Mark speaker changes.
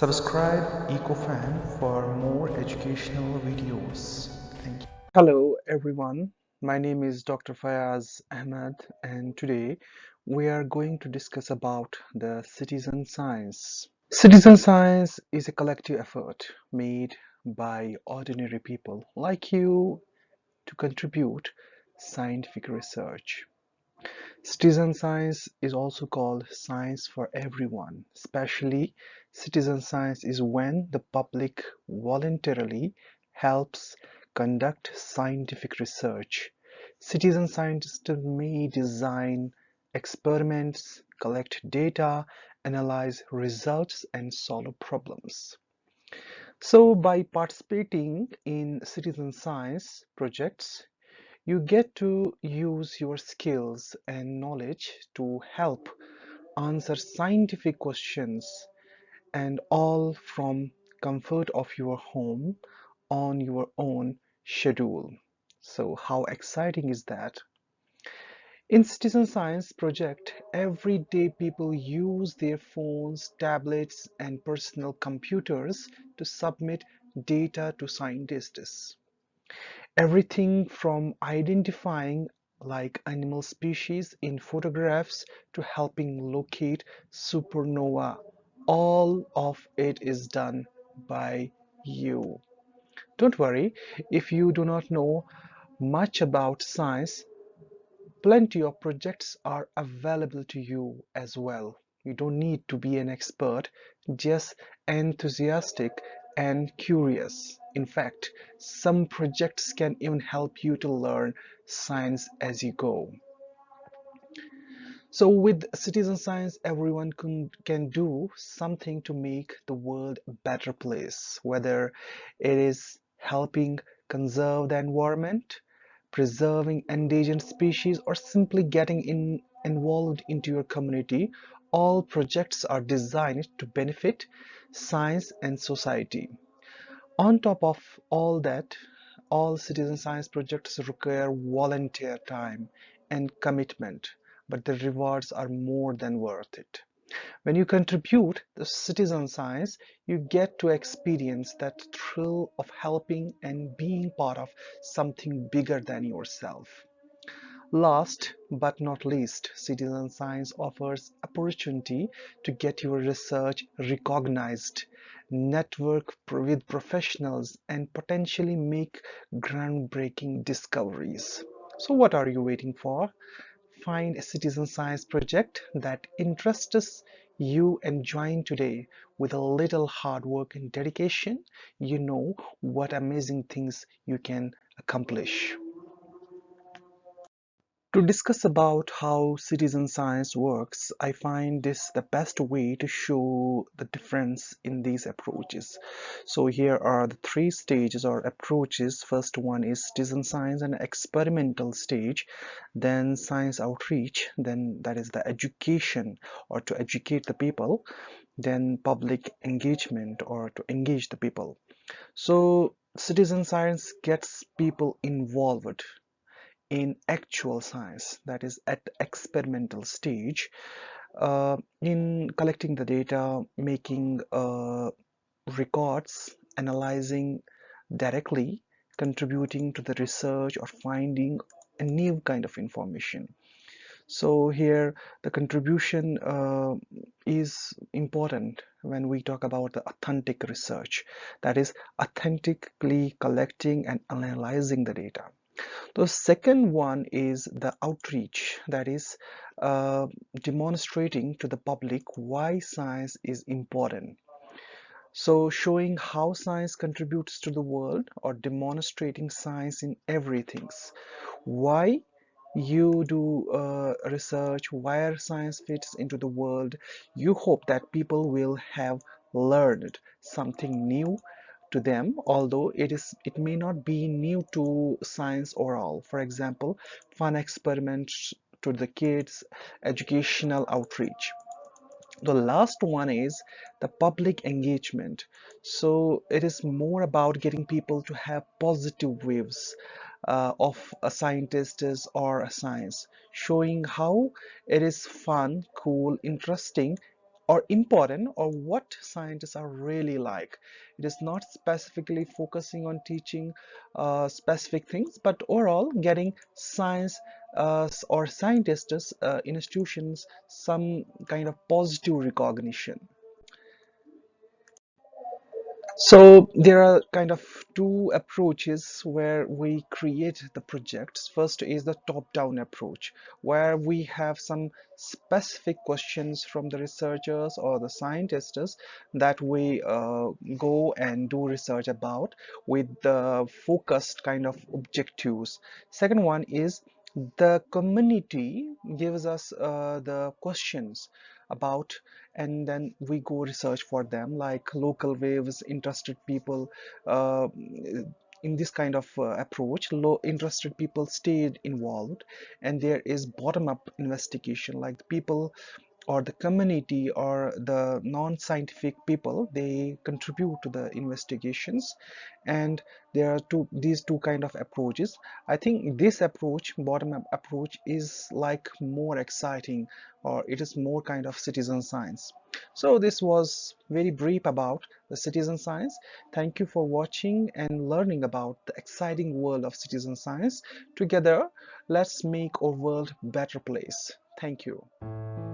Speaker 1: Subscribe EcoFan for more educational videos. Thank you.
Speaker 2: Hello everyone, my name is Dr. Fayaz Ahmed and today we are going to discuss about the citizen science. Citizen science is a collective effort made by ordinary people like you to contribute scientific research. Citizen science is also called science for everyone. Especially citizen science is when the public voluntarily helps conduct scientific research. Citizen scientists may design experiments, collect data, analyze results, and solve problems. So by participating in citizen science projects, you get to use your skills and knowledge to help answer scientific questions and all from comfort of your home on your own schedule. So how exciting is that? In Citizen Science project, everyday people use their phones, tablets and personal computers to submit data to scientists. Everything from identifying like animal species in photographs to helping locate supernova, all of it is done by you. Don't worry, if you do not know much about science, plenty of projects are available to you as well. You don't need to be an expert, just enthusiastic and curious. In fact, some projects can even help you to learn science as you go. So with citizen science, everyone can, can do something to make the world a better place, whether it is helping conserve the environment, preserving endangered species, or simply getting in, involved into your community. All projects are designed to benefit science and society. On top of all that, all citizen science projects require volunteer time and commitment, but the rewards are more than worth it. When you contribute to citizen science, you get to experience that thrill of helping and being part of something bigger than yourself. Last but not least, citizen science offers opportunity to get your research recognized network with professionals and potentially make groundbreaking discoveries. So what are you waiting for? Find a citizen science project that interests you and join today with a little hard work and dedication. You know what amazing things you can accomplish. To discuss about how citizen science works, I find this the best way to show the difference in these approaches. So here are the three stages or approaches. First one is citizen science and experimental stage, then science outreach, then that is the education or to educate the people, then public engagement or to engage the people. So citizen science gets people involved in actual science that is at experimental stage uh, in collecting the data making uh, records analyzing directly contributing to the research or finding a new kind of information. So here the contribution uh, is important when we talk about the authentic research that is authentically collecting and analyzing the data the second one is the outreach, that is uh, demonstrating to the public why science is important. So showing how science contributes to the world or demonstrating science in everything. Why you do uh, research, where science fits into the world. You hope that people will have learned something new to them although it is it may not be new to science or all. For example fun experiments to the kids educational outreach. The last one is the public engagement. So it is more about getting people to have positive waves uh, of a scientist or a science showing how it is fun cool interesting or important or what scientists are really like. It is not specifically focusing on teaching uh, specific things but overall getting science uh, or scientists uh, institutions some kind of positive recognition so there are kind of two approaches where we create the projects. First is the top-down approach, where we have some specific questions from the researchers or the scientists that we uh, go and do research about with the focused kind of objectives. Second one is the community gives us uh, the questions about and then we go research for them like local waves interested people uh, in this kind of uh, approach. Low interested people stayed involved and there is bottom-up investigation like people or the community or the non-scientific people they contribute to the investigations. And there are two these two kind of approaches. I think this approach bottom-up approach is like more exciting or it is more kind of citizen science. So this was very brief about the citizen science. Thank you for watching and learning about the exciting world of citizen science. Together let's make our world better place. Thank you